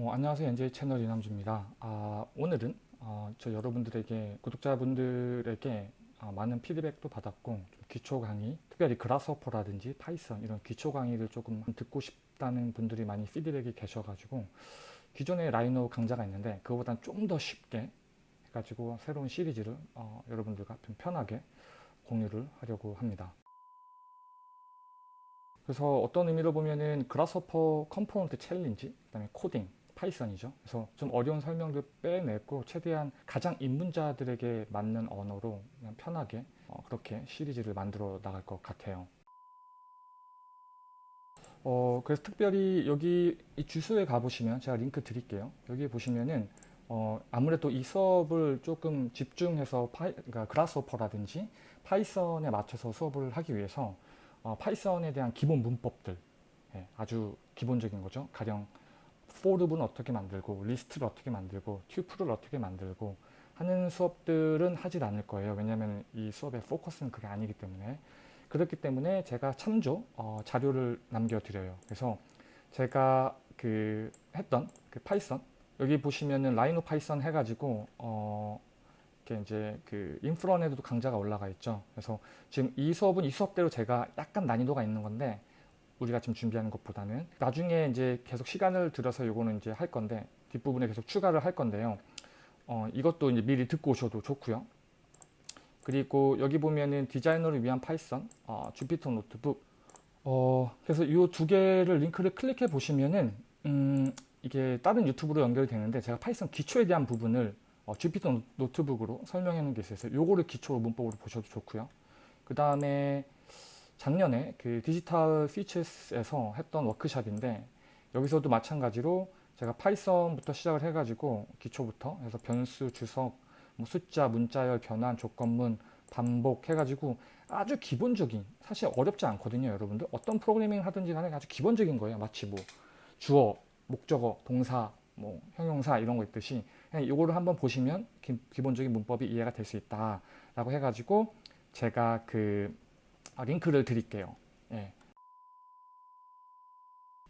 어, 안녕하세요. NJ 채널 이남주입니다. 아, 오늘은 어, 저 여러분들에게 구독자분들에게 어, 많은 피드백도 받았고 좀 기초 강의, 특별히 Grasshopper라든지 Python 이런 기초 강의를 조금 듣고 싶다는 분들이 많이 피드백이 계셔가지고 기존에 Rhino 강좌가 있는데 그거보다 좀더 쉽게 해가지고 새로운 시리즈를 어, 여러분들과 좀 편하게 공유를 하려고 합니다. 그래서 어떤 의미로 보면은 Grasshopper component challenge, 그 다음에 코딩, Python이죠. 그래서 좀 어려운 설명들 빼냈고 최대한 가장 입문자들에게 맞는 언어로 그냥 편하게 어, 그렇게 시리즈를 만들어 나갈 것 같아요. 어, 그래서 특별히 여기 이 주소에 가보시면 제가 링크 드릴게요. 여기 보시면은 어, 아무래도 이 수업을 조금 집중해서 파이, 그러니까 Grasshopper라든지 Python에 맞춰서 수업을 하기 위해서 어, Python에 대한 기본 문법들 예, 아주 기본적인 거죠. 가령 for는 어떻게 만들고 리스트를 어떻게 만들고 tuple을 어떻게 만들고 하는 수업들은 하질 않을 거예요. 왜냐하면 이 수업의 포커스는 그게 아니기 때문에 그렇기 때문에 제가 참조 어, 자료를 남겨드려요. 그래서 제가 그 했던 그 Python 여기 보시면은 Rhino Python 해가지고 어, 이렇게 이제 그 인프런에도 강좌가 올라가 있죠. 그래서 지금 이 수업은 이 수업대로 제가 약간 난이도가 있는 건데 우리가 지금 준비하는 것보다는 나중에 이제 계속 시간을 들여서 요거는 이제 할 건데 뒷부분에 계속 추가를 할 건데요. 어, 이것도 이제 미리 듣고 오셔도 좋고요. 그리고 여기 보면은 디자이너를 위한 Python, 어, Jupyter Notebook. 어, 그래서 이 두 개를 링크를 클릭해 보시면은 음, 이게 다른 유튜브로 연결이 되는데 제가 Python 기초에 대한 부분을 어, Jupyter Notebook으로 설명해 놓은 게 있어요. 요거를 기초로 문법으로 보셔도 좋고요. 그 다음에 작년에 그 Digital Futures에서 했던 워크샵인데 여기서도 마찬가지로 제가 Python부터 시작을 해가지고 기초부터 해서 변수, 주석, 뭐 숫자, 문자열, 변환, 조건문, 반복 해가지고 아주 기본적인 사실 어렵지 않거든요 여러분들. 어떤 프로그래밍을 하든지 간에 아주 기본적인 거예요. 마치 뭐 주어, 목적어, 동사, 뭐 형용사 이런 거 있듯이 그냥 이거를 한번 보시면 기, 본적인 문법이 이해가 될 수 있다 라고 해가지고 제가 그 아, 링크를 드릴게요. 예.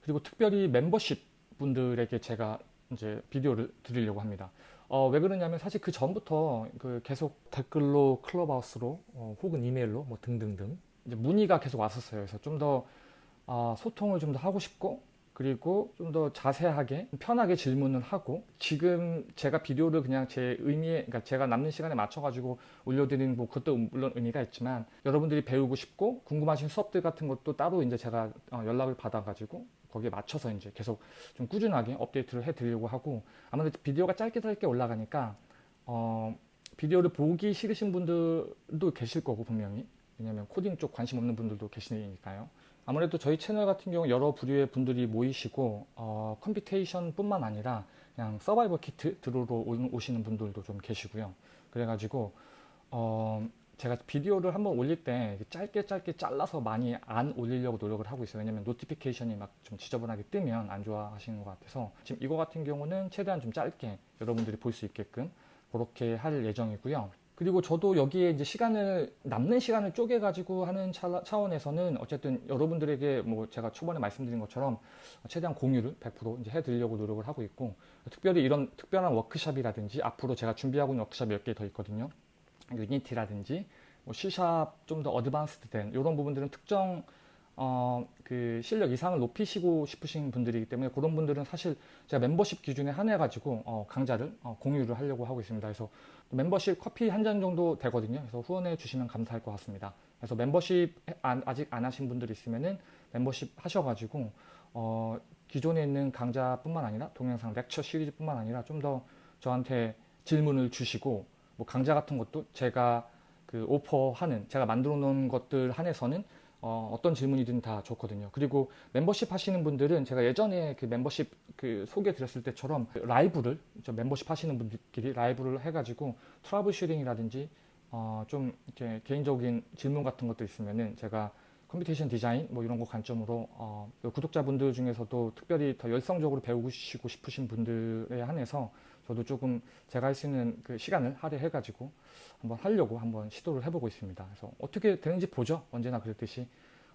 그리고 특별히 멤버십 분들에게 제가 이제 비디오를 드리려고 합니다. 어, 왜 그러냐면 사실 그 전부터 그 계속 댓글로 클럽하우스로 어, 혹은 이메일로 뭐 등등등 문의가 계속 왔었어요. 그래서 좀더 어, 소통을 좀 더 하고 싶고 그리고 좀 더 자세하게 편하게 질문을 하고 지금 제가 비디오를 그냥 제 의미에 그러니까 제가 남는 시간에 맞춰 가지고 올려드리는 뭐 그것도 물론 의미가 있지만 여러분들이 배우고 싶고 궁금하신 수업들 같은 것도 따로 이제 제가 어, 연락을 받아 가지고 거기에 맞춰서 이제 계속 좀 꾸준하게 업데이트를 해 드리려고 하고 아무래도 비디오가 짧게 짧게 올라가니까 어 비디오를 보기 싫으신 분들도 계실 거고 분명히. 왜냐면 코딩 쪽 관심 없는 분들도 계시니까요 아무래도 저희 채널 같은 경우 여러 부류의 분들이 모이시고 어, computation 뿐만 아니라 그냥 서바이벌 키트 들으러 오시는 분들도 좀 계시고요. 그래가지고 어, 제가 비디오를 한번 올릴 때 짧게 짧게 잘라서 많이 안 올리려고 노력을 하고 있어요. 왜냐면 notification이 막 좀 지저분하게 뜨면 안 좋아하시는 것 같아서 지금 이거 같은 경우는 최대한 좀 짧게 여러분들이 볼 수 있게끔 그렇게 할 예정이고요 그리고 저도 여기에 이제 시간을 남는 시간을 쪼개 가지고 하는 차원에서는 어쨌든 여러분들에게 뭐 제가 초반에 말씀드린 것처럼 최대한 공유를 100% 이제 해드리려고 노력을 하고 있고 특별히 이런 특별한 워크샵이라든지 앞으로 제가 준비하고 있는 워크샵 몇 개 더 있거든요. Unity라든지 뭐 C샵 좀 더 advanced 된 이런 부분들은 특정 어, 그 실력 이상을 높이시고 싶으신 분들이기 때문에 그런 분들은 사실 제가 멤버십 기준에 한해 가지고 어, 강좌를 어, 공유를 하려고 하고 있습니다. 그래서 멤버십 커피 한 잔 정도 되거든요. 그래서 후원해 주시면 감사할 것 같습니다. 그래서 멤버십 안, 아직 안 하신 분들 있으면은 멤버십 하셔가지고 어, 기존에 있는 강좌뿐만 아니라 동영상 렉처 시리즈뿐만 아니라 좀 더 저한테 질문을 주시고 뭐 강좌 같은 것도 제가 그 오퍼하는 제가 만들어 놓은 것들 한해서는 어, 어떤 질문이든 다 좋거든요. 그리고 멤버십 하시는 분들은 제가 예전에 그 멤버십 그 소개 드렸을 때처럼 라이브를 멤버십 하시는 분들끼리 라이브를 해가지고 troubleshooting이라든지 어, 좀 이렇게 개인적인 질문 같은 것도 있으면은 제가 computation design 뭐 이런 거 관점으로 어, 구독자분들 중에서도 특별히 더 열성적으로 배우고 싶으신 분들에 한해서 저도 조금 제가 할 수 있는 그 시간을 할애해 가지고 한번 하려고 한번 시도를 해보고 있습니다. 그래서 어떻게 되는지 보죠. 언제나 그랬듯이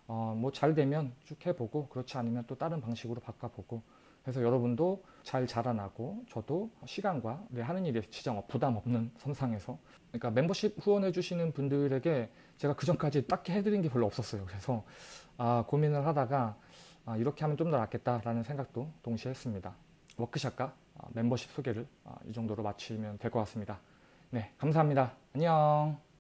어, 뭐 잘 되면 쭉 해보고 그렇지 않으면 또 다른 방식으로 바꿔보고 그래서 여러분도 잘 자라나고 저도 시간과 내 하는 일에 지장 없- 부담 없는 선상에서 그러니까 멤버십 후원해 주시는 분들에게 제가 그 전까지 딱히 해드린 게 별로 없었어요. 그래서 아, 고민을 하다가 아, 이렇게 하면 좀 더 낫겠다라는 생각도 동시에 했습니다. 워크샵과 아, 멤버십 소개를 아, 이 정도로 마치면 될 것 같습니다. 네, 감사합니다. 안녕.